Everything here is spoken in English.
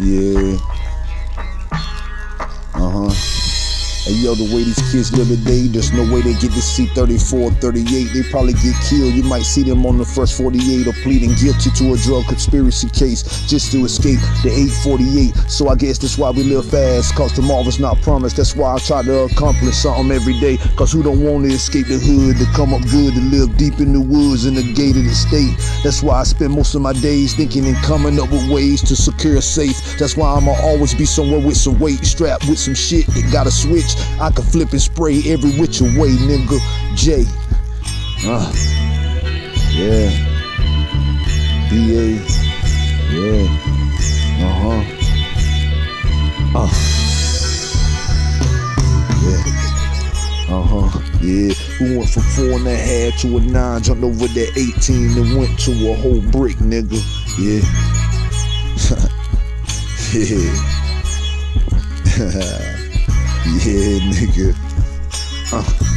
Yeah. Uh huh. Hey yo, the way these kids live today, there's no way they get to see 34, 38. They probably get killed. You might see them on the first 48 or pleading guilty to a drug conspiracy case just to escape the 848. So I guess that's why we live fast, cause tomorrow's not promised. That's why I try to accomplish something every day. Cause who don't want to escape the hood, to come up good, to live deep in the woods in the gated estate. That's why I spend most of my days thinking and coming up with ways to secure a safe. That's why I'ma always be somewhere with some weight, strapped with some shit that got a switch. I can flip and spray every which way, nigga. J. Uh. Yeah. BA. Yeah. Uh huh. Uh. Yeah. Uh huh. Yeah. We went from four and a half to a nine, jumped over that 18 and went to a whole brick, nigga. Yeah. yeah. Yeah, nigga. Uh.